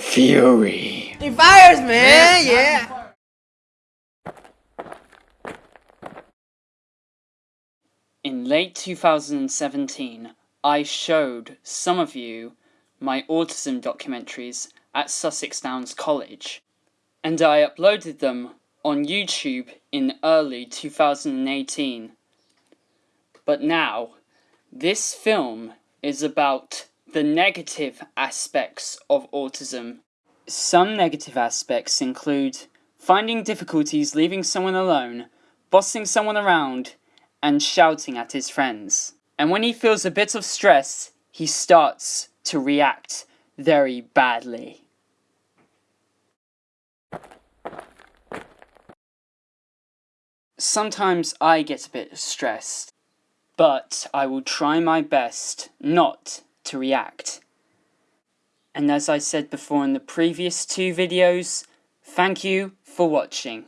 Fury. He fires, man. Yeah. In late 2017, I showed some of you my autism documentaries at Sussex Downs College, and I uploaded them on YouTube in early 2018. But now, this film is about the negative aspects of autism. Some negative aspects include finding difficulties leaving someone alone, bossing someone around, and shouting at his friends. And when he feels a bit of stress, he starts to react very badly. Sometimes I get a bit stressed, but I will try my best not to react. And as I said before in the previous two videos, thank you for watching.